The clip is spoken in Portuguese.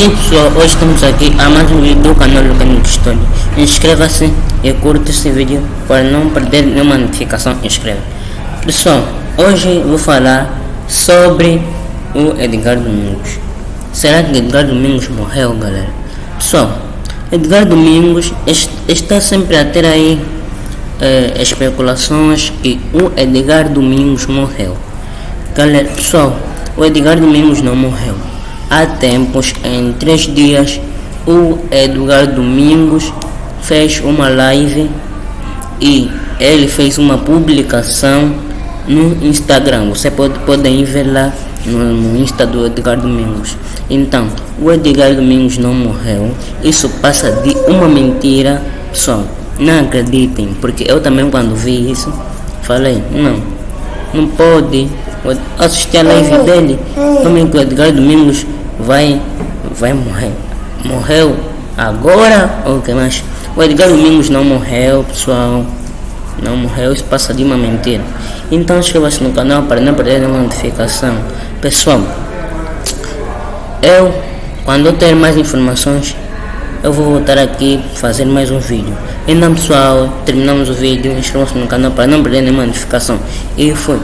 E pessoal, hoje estamos aqui a mais um vídeo do canal Lucanico História. Inscreva-se e curta esse vídeo para não perder nenhuma notificação. Inscreva. Pessoal, hoje vou falar sobre o Edgar Domingos. Será que Edgar Domingos morreu, galera? Pessoal, Edgar Domingos está sempre a ter aí eh, especulações que o Edgar Domingos morreu. Galera, pessoal, o Edgar Domingos não morreu há tempos, em três dias, o Edgar Domingos fez uma live e ele fez uma publicação no Instagram. Você pode podem ver lá no, no Insta do Edgar Domingos. Então, o Edgar Domingos não morreu. Isso passa de uma mentira. Pessoal, não acreditem, porque eu também quando vi isso, falei, não, não pode. Assistir a live dele, também que o Edgar Domingos vai, vai morrer. Morreu agora ou que mais? O Edgar Domingos não morreu, pessoal. Não morreu, isso passa de uma mentira. Então inscreva-se no canal para não perder nenhuma notificação. Pessoal, eu, quando eu ter mais informações, eu vou voltar aqui fazer mais um vídeo. Então pessoal, terminamos o vídeo, inscreva-se no canal para não perder nenhuma notificação. E foi.